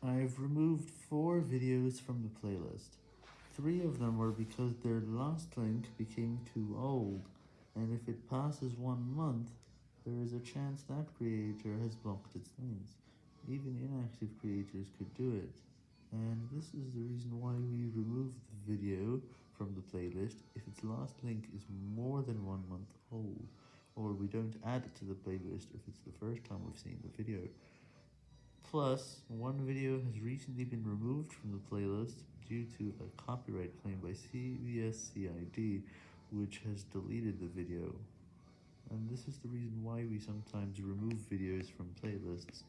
I've removed four videos from the playlist. Three of them were because their last link became too old, and if it passes one month, there is a chance that creator has blocked its links. Even inactive creators could do it. And this is the reason why we removed the video from the playlist if its last link is more than one month old, or we don't add it to the playlist if it's the first time we've seen the video. Plus, one video has recently been removed from the playlist due to a copyright claim by CVSCID, which has deleted the video. And this is the reason why we sometimes remove videos from playlists.